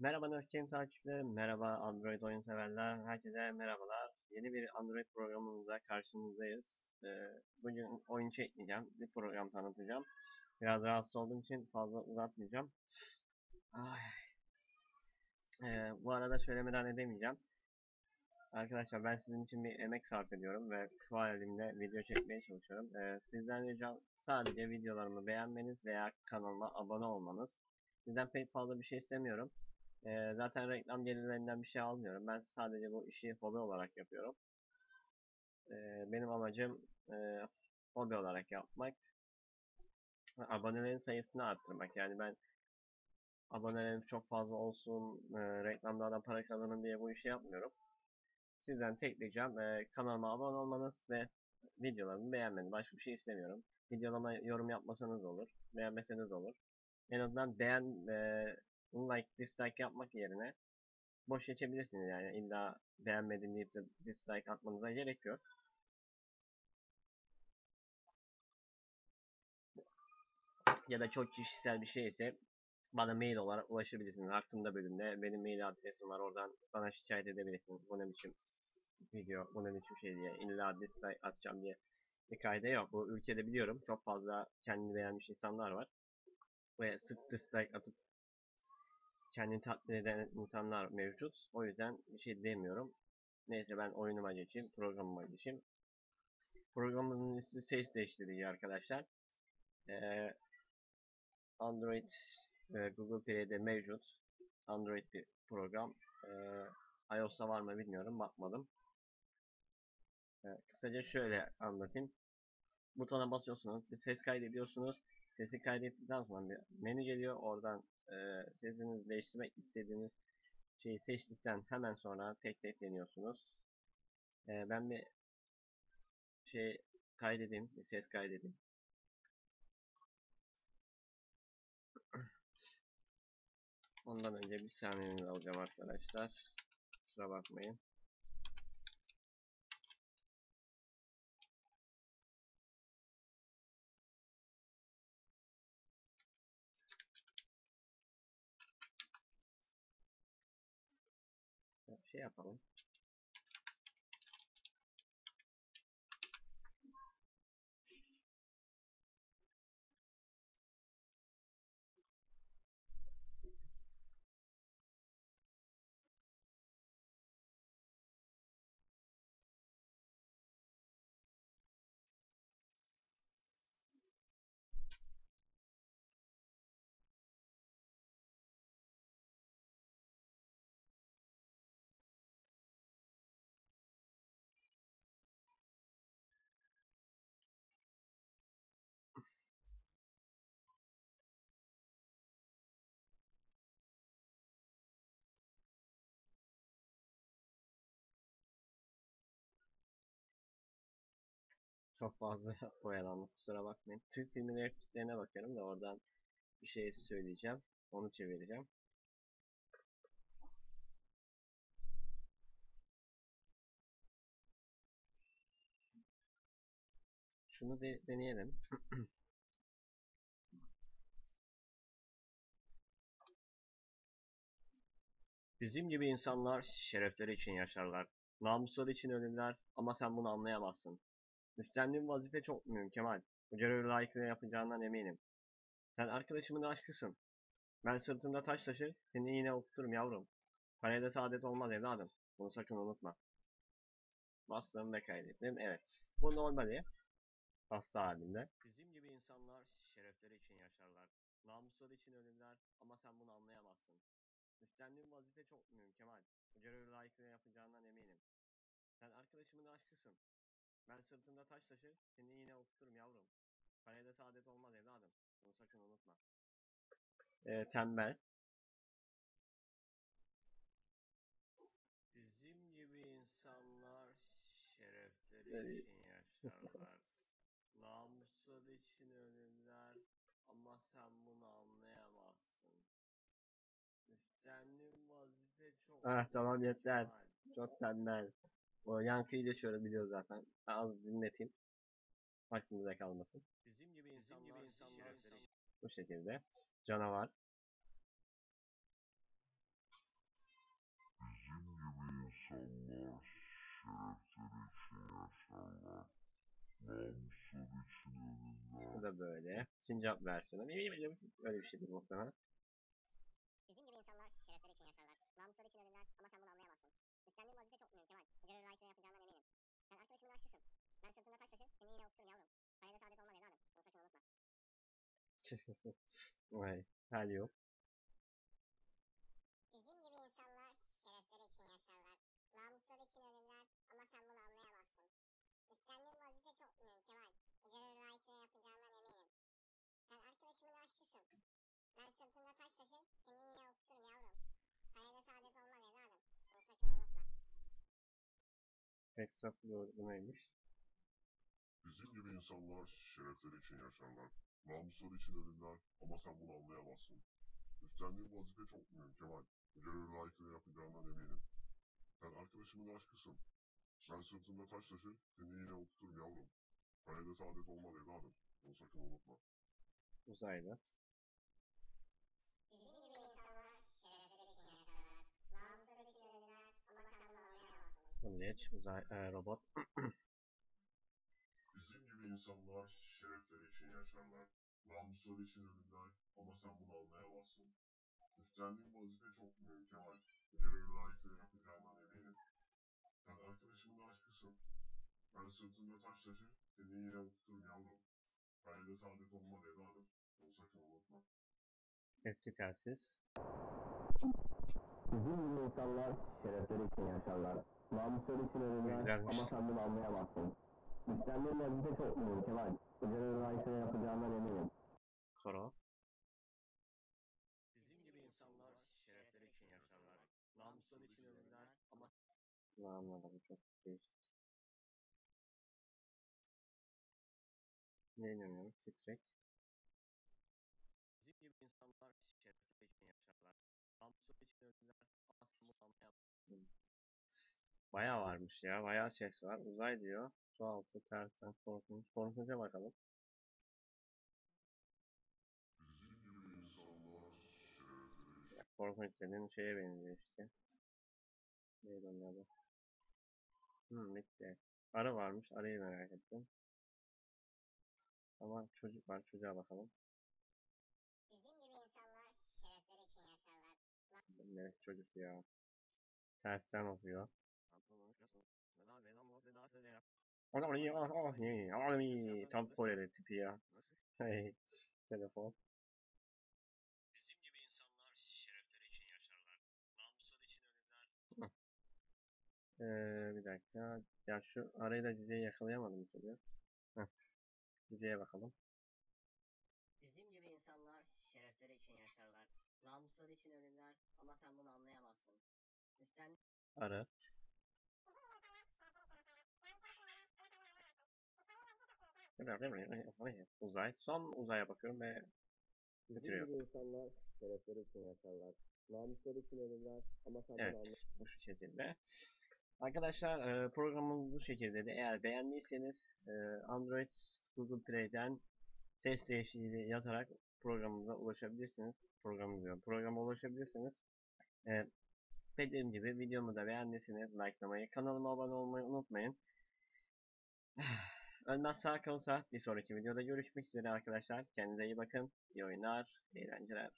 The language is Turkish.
Merhaba Naskim takipçilerim, merhaba Android oyun severler, herkese merhabalar. Yeni bir Android programımızla karşınızdayız. Ee, bugün oyun çekmeyeceğim, bir program tanıtacağım. Biraz rahatsız olduğum için fazla uzatmayacağım. Ay. Ee, bu arada söylemeden edemeyeceğim. Arkadaşlar ben sizin için bir emek sarf ediyorum ve şu halimle video çekmeye çalışıyorum. Ee, sizden ricam sadece videolarımı beğenmeniz veya kanalıma abone olmanız. Sizden pek fazla bir şey istemiyorum. Ee, zaten reklam gelirlerinden bir şey almıyorum. Ben sadece bu işi hobi olarak yapıyorum. Ee, benim amacım e, hobi olarak yapmak. Abonelerin sayısını arttırmak. Yani ben abonelerim çok fazla olsun, e, reklamlardan para kazanın diye bu işi yapmıyorum. Sizden tek ricam e, kanalıma abone olmanız ve videolarımı beğenmeniz. Başka bir şey istemiyorum. Videolarıma yorum yapmasanız olur, beğenmeseniz olur. En azından beğen, e, like, dislike yapmak yerine boş geçebilirsiniz yani. İlla beğenmedim deyip de dislike atmanıza gerek yok. Ya da çok kişisel bir şey ise bana mail olarak ulaşabilirsiniz. Hakkında bölümde benim mail adresim var. Oradan bana şikayet edebilirsiniz. Bu ne biçim video, bu ne biçim şey diye. İlla dislike atacağım diye bir kayda yok. Bu ülkede biliyorum çok fazla kendini beğenmiş insanlar var. Ve sık dislike atıp kendini tatmin eden insanlar mevcut. O yüzden bir şey demiyorum. Neyse ben oyunuma geçeyim, programıma geçeyim. Programın ismi ses değiştirici arkadaşlar. Ee, Android e, Google Play'de mevcut. Android bir program. Ee, iOS'ta var mı bilmiyorum, bakmadım. Ee, kısaca şöyle anlatayım. Butona basıyorsunuz, bir ses kaydediyorsunuz. Sesi kaydettikten sonra bir menü geliyor. Oradan e, sesinizi değiştirmek istediğiniz şeyi seçtikten hemen sonra tek tek deniyorsunuz. E, ben bir şey kaydedeyim, bir ses kaydedeyim. Ondan önce bir saniyenizi alacağım arkadaşlar. Kusura bakmayın. Şey yapalım. Çok fazla oyalandım kusura bakmayın. Türk filmleri repliklerine bakıyorum da oradan bir şey söyleyeceğim. Onu çevireceğim. Şunu de deneyelim. Bizim gibi insanlar şerefleri için yaşarlar. Namusları için ölürler ama sen bunu anlayamazsın. Üstlendiğin vazife çok mühim Kemal. Bu görevi layıkıyla yapacağından eminim. Sen arkadaşımın aşkısın. Ben sırtımda taş taşır, seni yine okuturum yavrum. Paraya da saadet olmaz evladım. Bunu sakın unutma. Bastım ve kaydettim. Evet. Bu normali. Hasta halinde. Bizim gibi insanlar şerefleri için yaşarlar. Namusları için ölürler ama sen bunu anlayamazsın. Üstlendiğin vazife çok mühim Kemal. Bu görevi layıkıyla yapacağından eminim. Sen arkadaşımın aşkısın. Ben sırtımda taş taşır, seni yine okuturum yavrum. Paraya da saadet olmaz evladım. Bunu sakın unutma. Ee, tembel. Bizim gibi insanlar şerefleri için yaşarlar. Namusları için ölürler ama sen bunu anlayamazsın. Üstlendiğin vazife çok... Ah tamam yeter. Çok tembel. O yankıyı yaşıyoruz biliyoruz zaten. Ben az dinleteyim. Aklımıza kalmasın. Bizim gibi insanlar, gibi insanlar. Bu şekilde. Canavar. Bizim gibi insanlar şerefleri için yaşarlar. Namuslar için ölürler. Bu da böyle. Sincap versiyonu. Öyle bir şeydir muhtemelen. Sırtında taş taşır, seni yine okuturum yavrum. Hayırda saadet olmaz evladım. Bunu sakın unutma. Vay. Hal yok. Bizim gibi insanlar şerefleri için yaşarlar. Namusları için ölürler ama sen bunu anlayamazsın. Üstlendiğin vazife çok mühim Kemal. Görevli layıkıyla yapacağından eminim. Sen arkadaşımın aşkısın. Ben sırtında taş taşır, seni yine okuturum yavrum. Hayırda saadet olmaz evladım. Bunu sakın unutma. Pek safı doğru bu neymiş? Bizim gibi insanlar şerefleri için yaşarlar. Namusları için ölürler ama sen bunu anlayamazsın. Üstlendiğin vazife çok mühim Kemal. Görevli layıkıyla yapacağından eminim. Sen arkadaşımın aşkısın. Ben sırtımda taş taşır, seni yine okuturum yavrum. Hayırda saadet olmaz evladım. Bunu sakın unutma. Uzaylı. Bizim gibi insanlar şerefleri insanlar şerefleri için yaşarlar. Namusları için ölürler ama sen bunu anlayamazsın. Üstlendiğin vazife çok mühim Kemal. Görevli layıkıyla yapacağından eminim. Sen arkadaşımın aşkısın. Ben sırtımda taş taşır, seni yine okuturum yavrum. Hayırda saadet olmaz evladım. Bunu sakın unutma. Eski telsiz. Bizim gibi insanlar şerefleri için yaşarlar. Namusları için ölürler ama sen bunu anlayamazsın. Üstlendiğin vazife çok mühim Kemal. Görevli layıkıyla yapacağından eminim. Koro. Bizim gibi insanlar şerefleri için yaşarlar. Namusları için ölürler ama... Ne anladım çok değişik. Ne inanıyorum? Titrek. Bizim gibi insanlar şerefleri için yaşarlar. Namusları için ölürler ama sen bunu anlayamazsın. Bayağı varmış ya. Bayağı ses var. Uzay diyor. Su altı, tersen, korkunç. Korkunca bakalım. Ya, korkunç dediğin şeye benziyor işte. Neydi onun adı? Hmm, bitti. Arı varmış. Arıyı merak ettim. Ama çocuk var. Çocuğa bakalım. Bizim gibi insanlar şerefleri için yaşarlar. Neresi çocuk ya? Tersten okuyor. Tam Koreli tipi ya. Hey, telefon. Bizim gibi insanlar şerefleri için yaşarlar. Namusları için ölürler. Ee, bir dakika. Ya şu arayı da cüceyi yakalayamadım. Heh. Cüceye bakalım. Bizim gibi insanlar şerefleri için yaşarlar. Namusları için ölürler ama sen bunu anlayamazsın. Üstten Arı. Uzay. Son uzaya bakıyorum ve Bizim bitiriyor. gibi insanlar şerefleri için yaşarlar. Namusları için ölürler ama sen Evet, bu şekilde. Arkadaşlar e, programımız bu şekilde de eğer beğendiyseniz e, Android Google Play'den ses değiştirici yazarak programımıza ulaşabilirsiniz. Programımıza diyorum, programa ulaşabilirsiniz. E, dediğim gibi videomu da beğendiyseniz likelamayı, kanalıma abone olmayı unutmayın. Ölmez sağ kalırsa bir sonraki videoda görüşmek üzere arkadaşlar. Kendinize iyi bakın. İyi oyunlar, eğlenceler.